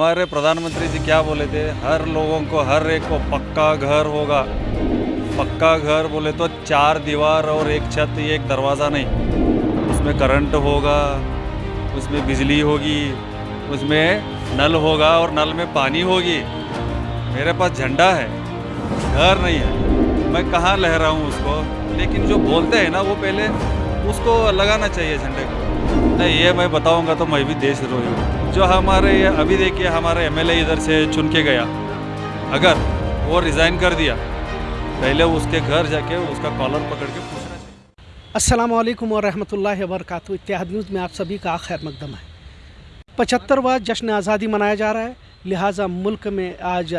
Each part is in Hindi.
हमारे प्रधानमंत्री जी क्या बोले थे? हर लोगों को, हर एक को पक्का घर होगा। पक्का घर बोले तो चार दीवार और एक छत एक दरवाज़ा नहीं। उसमें करंट होगा, उसमें बिजली होगी, उसमें नल होगा और नल में पानी होगी। मेरे पास झंडा है, घर नहीं है। मैं कहाँ लहरा हूँ उसको? लेकिन जो बोलते हैं ना, वो पहले उसको लगाना चाहिए झंडे को। नहीं, ये मैं बताऊँगा तो मैं भी देशद्रोही हूँ जो हमारे ये, अभी देखिए हमारे एमएलए इधर से चुन के गया। अगर वो रिज़ाइन कर दिया, पहले उसके घर जाके उसका कॉलर पकड़ के पूछना चाहिए। अस्सलाम वालेकुम रहमतुल्लाहि बरकातहू न्यूज़ में आप सभी का खैर मकदम है। पचहत्तरवा जश्न आज़ादी मनाया जा रहा है, लिहाजा मुल्क में आज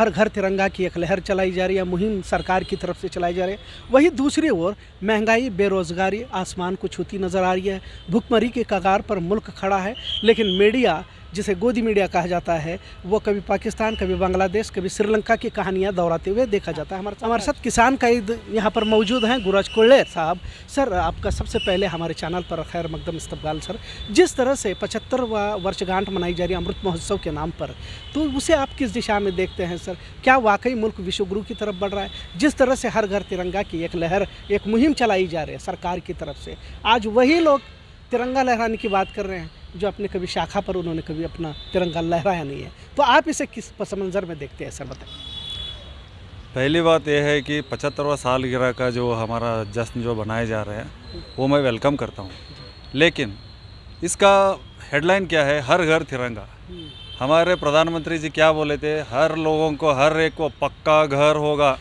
हर घर तिरंगा की एक लहर चलाई जा रही है, मुहिम सरकार की तरफ़ से चलाई जा रही है। वहीं दूसरी ओर महँगाई, बेरोज़गारी, आसमान को छूती नज़र आ रही है। भुखमरी के कगार पर मुल्क खड़ा है, लेकिन मीडिया जिसे गोदी मीडिया कहा जाता है, वो कभी पाकिस्तान, कभी बांग्लादेश, कभी श्रीलंका की कहानियाँ दोहराते हुए देखा जाता है। हमारे हमारे साथ किसान कायद यहाँ पर मौजूद हैं गुराज कोल्ले साहब। सर, आपका सबसे पहले हमारे चैनल पर खैर मकदम इस्तकबाल, सर। जिस तरह से पचहत्तरवा वर्षगांठ मनाई जा रही है अमृत महोत्सव के नाम पर तो उसे आप किस दिशा में देखते हैं, सर? क्या वाकई मुल्क विश्वगुरु की तरफ़ बढ़ रहा है? जिस तरह से हर घर तिरंगा की एक लहर, एक मुहिम चलाई जा रही है सरकार की तरफ़ से, आज वही लोग तिरंगा लहराने की बात कर रहे हैं। जो अपने कभी शाखा पर उन्होंने कभी अपना तिरंगा लहराया नहीं है। तो आप इसे किस पस मंज़र में देखते हैं, सर, बताइए। पहली बात यह है कि पचहत्तरवा सालगिरह का जो हमारा जश्न जो बनाए जा रहे हैं, वो मैं वेलकम करता हूँ। लेकिन इसका हेडलाइन क्या है? हर घर तिरंगा। हमारे प्रधानमंत्री जी क्या बोले थे? हर लोगों को, हर एक को पक्का घर होगा।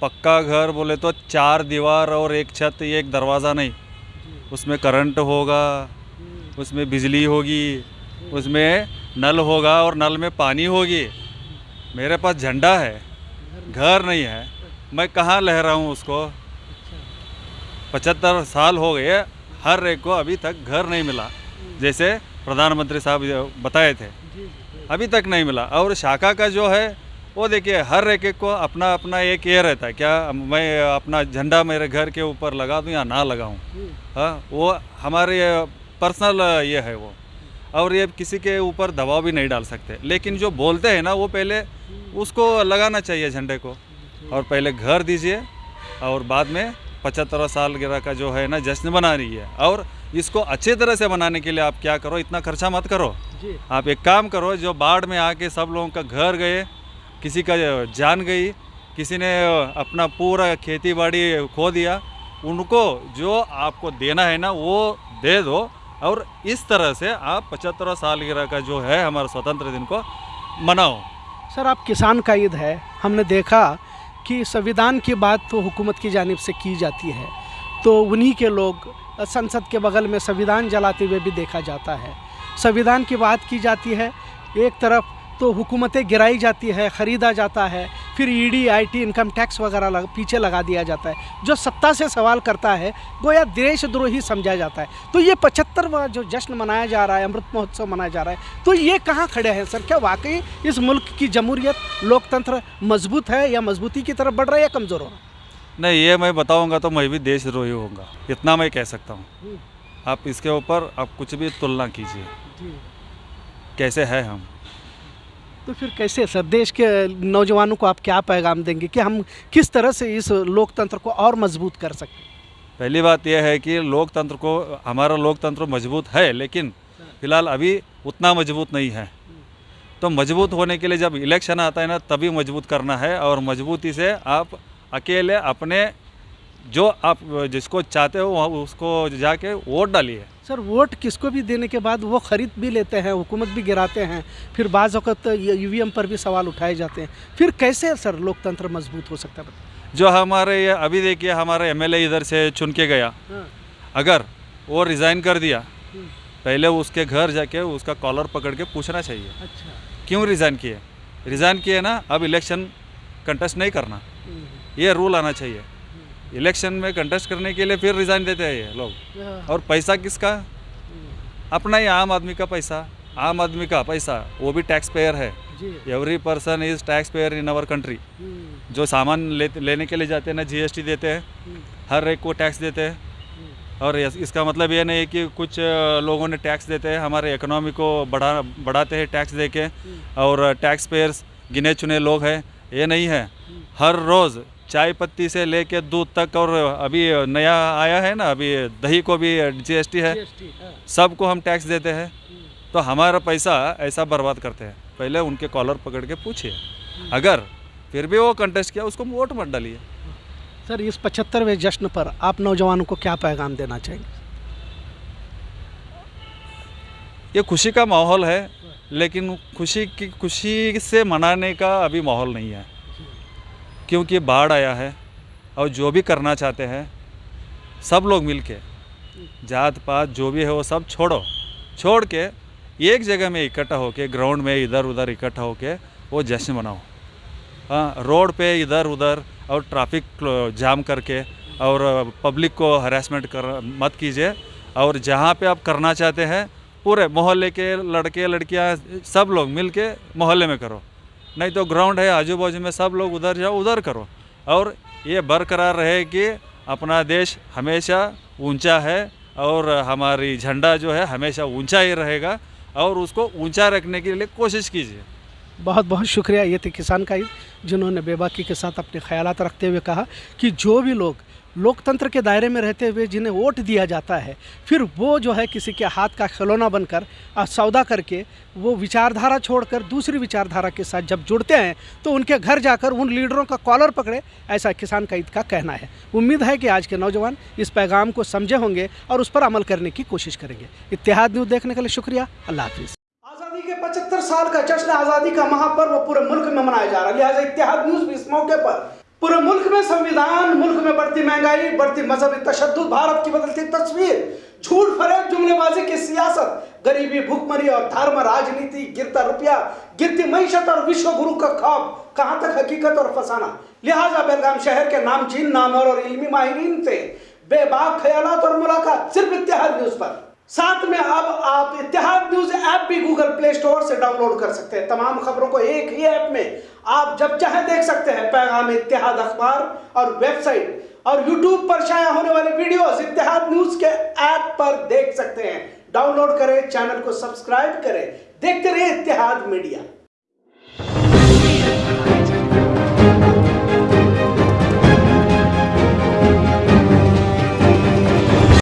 पक्का घर बोले तो चार दीवार और एक छत एक दरवाज़ा नहीं। उसमें करंट होगा उसमें बिजली होगी, उसमें नल होगा और नल में पानी होगी। मेरे पास झंडा है, घर नहीं है। मैं कहाँ लहरा हूँ उसको? पचहत्तर साल हो गए, हर एक को अभी तक घर नहीं मिला। जैसे प्रधानमंत्री साहब बताए थे, अभी तक नहीं मिला। और शाखा का जो है, वो देखिए, हर एक एक को अपना अपना एक ये रहता है। क्या मैं अपना झंडा मेरे घर के ऊपर लगा दूँ या ना लगाऊँ? हाँ वो हमारे पर्सनल ये है वो। और ये किसी के ऊपर दबाव भी नहीं डाल सकते। लेकिन जो बोलते हैं ना वो पहले उसको लगाना चाहिए झंडे को। और पहले घर दीजिए और बाद में पचहत्तर साल गिरा का जो है ना जश्न बना रही है। और इसको अच्छे तरह से बनाने के लिए आप क्या करो इतना खर्चा मत करो। आप एक काम करो जो बाढ़ में आके सब लोगों का घर गए किसी का जान गई किसी ने अपना पूरा खेती बाड़ी खो दिया उनको जो आपको देना है ना वो दे दो। और इस तरह से आप पचहत्तर सालगिरह का जो है हमारा स्वतंत्र दिन को मनाओ। सर, आप किसान का ईद है। हमने देखा कि संविधान की बात तो हुकूमत की जानब से की जाती है। तो उन्हीं के लोग, संसद के बगल में संविधान जलाते हुए भी देखा जाता है। संविधान की बात की जाती है, एक तरफ़ तो हुकूमतें गिराई जाती है, ख़रीदा जाता है फिर ईडी आईटी इनकम टैक्स वगैरह लग, पीछे लगा दिया जाता है। जो सत्ता से सवाल करता है वो गोया देशद्रोही समझा जाता है। तो ये पचहत्तरवा जो जश्न मनाया जा रहा है अमृत महोत्सव मनाया जा रहा है तो ये कहाँ खड़े हैं सर? क्या वाकई इस मुल्क की जमहूरियत लोकतंत्र मज़बूत है या मजबूती की तरफ़ बढ़ रहा है या कमज़ोर हो रहा है? नहीं ये मैं बताऊँगा तो मैं भी देशद्रोही होऊँगा। इतना मैं कह सकता हूँ। आप इसके ऊपर आप कुछ भी तुलना कीजिए। कैसे है हम? तो फिर कैसे सर? देश के नौजवानों को आप क्या पैगाम देंगे कि हम किस तरह से इस लोकतंत्र को और मज़बूत कर सकते हैं पहली बात यह है कि लोकतंत्र को, हमारा लोकतंत्र मज़बूत है, लेकिन फ़िलहाल अभी उतना मज़बूत नहीं है। तो मज़बूत होने के लिए जब इलेक्शन आता है ना, तभी मज़बूत करना है और मजबूती से आप अकेले अपने, जो आप जिसको चाहते हो उसको जाके वोट डालिए। सर वोट किसको भी देने के बाद वो खरीद भी लेते हैं हुकूमत भी गिराते हैं फिर बाज़ अवत यू पर भी सवाल उठाए जाते हैं। फिर कैसे सर लोकतंत्र मज़बूत हो सकता है? जो हमारे ये अभी देखिए हमारे एमएलए इधर से चुन के गया। हाँ, अगर वो रिज़ाइन कर दिया हम्म, पहले उसके घर जाके उसका कॉलर पकड़ के पूछना चाहिए। अच्छा। क्यों रिज़ाइन किए? रिज़ाइन किए ना अब इलेक्शन कंटेस्ट नहीं करना। हम्म, ये रूल आना चाहिए। इलेक्शन में कंटेस्ट करने के लिए फिर रिज़ाइन देते हैं ये लोग। हाँ, और पैसा किसका? अपना ही आम आदमी का पैसा। आम आदमी का पैसा वो भी टैक्स पेयर है every person is tax payer in our country जो सामान ले लेने के लिए जाते हैं ना जीएसटी देते हैं। हम्म, हर एक को टैक्स देते हैं। हम्म, और इसका मतलब ये नहीं है कि कुछ लोगों ने टैक्स देते हैं। हमारे इकोनॉमी को बढ़ा बढ़ाते हैं टैक्स दे के और टैक्स पेयर्स गिने चुने लोग हैं। ये नहीं है। हर रोज़ चाय पत्ती से लेके दूध तक और अभी नया आया है ना अभी दही को भी जीएसटी है। सबको हम टैक्स देते हैं। तो हमारा पैसा ऐसा बर्बाद करते हैं। पहले उनके कॉलर पकड़ के पूछिए। अगर फिर भी वो कंटेस्ट किया उसको वोट मत डालिए। सर इस पचहत्तरवें जश्न पर आप नौजवानों को क्या पैगाम देना चाहेंगे? ये खुशी का माहौल है। लेकिन खुशी की खुशी से मनाने का अभी माहौल नहीं है। क्योंकि बाढ़ आया है और जो भी करना चाहते हैं, सब लोग मिल के जात पात जो भी है वो सब छोड़ो। छोड़ के एक जगह में इकट्ठा होके, ग्राउंड में इधर उधर इकट्ठा होके वो जश्न मनाओ। हाँ रोड पे इधर उधर और ट्रैफ़िक जाम करके और पब्लिक को हरासमेंट कर, मत कीजिए। और जहाँ पे आप करना चाहते हैं, पूरे मोहल्ले के लड़के, लड़कियाँ, सब लोग मिल के मोहल्ले में करो। नहीं तो ग्राउंड है आजू बाजू में सब लोग उधर जाओ, उधर करो। और ये बरकरार रहे कि अपना देश हमेशा ऊँचा है और हमारी झंडा जो है हमेशा ऊँचा ही रहेगा और उसको ऊँचा रखने के लिए कोशिश कीजिए। बहुत बहुत शुक्रिया ये थे किसान का जिन्होंने बेबाकी के साथ अपने ख्याल रखते हुए कहा कि जो भी लोग लोकतंत्र के दायरे में रहते हुए जिन्हें वोट दिया जाता है, फिर वो जो है किसी के हाथ का खिलौना बनकर सौदा करके वो विचारधारा छोड़कर दूसरी विचारधारा के साथ जब जुड़ते हैं तो उनके घर जाकर उन लीडरों का कॉलर पकड़े, ऐसा किसान का ईद का कहना है। उम्मीद है कि आज के नौजवान इस पैगाम को समझे होंगे और उस पर अमल करने की कोशिश करेंगे। इतिहाद न्यूज़ देखने के लिए शुक्रिया। अल्लाह हाफिज़। आज़ादी के 75 साल का जश्न आज़ादी का महापर्व पूरे मुल्क में मनाया जा रहा है। लिहाजा इतिहाद न्यूज़ भी इस मौके पर पूरे मुल्क में संविधान, मुल्क में बढ़ती महँगाई, बढ़ती मजहबी तशद्दुद, भारत की बदलती तस्वीर, झूठ फरेब, जुमलेबाजी की सियासत, गरीबी, भुखमरी और धर्म, राजनीति, गिरता रुपया, गिरती मीशत और विश्व गुरु का खौफ कहाँ तक हकीकत और फसाना? लिहाजा बेलगाम शहर के नामचीन नामवर और इल्मी माहिरीन से बेबाक ख्याल और मुलाकात सिर्फ़ इतिहाद न्यूज़ पर। साथ में अब आप इतिहाद न्यूज़ ऐप भी गूगल प्ले स्टोर से डाउनलोड कर सकते हैं। तमाम खबरों को एक ही ऐप में आप जब चाहे देख सकते हैं पैगाम इतिहाद अखबार और वेबसाइट और यूट्यूब पर शाया होने वाले वीडियोस इतिहाद न्यूज़ के ऐप पर देख सकते हैं। डाउनलोड करें, चैनल को सब्सक्राइब करें। देखते रहिए इतिहाद मीडिया।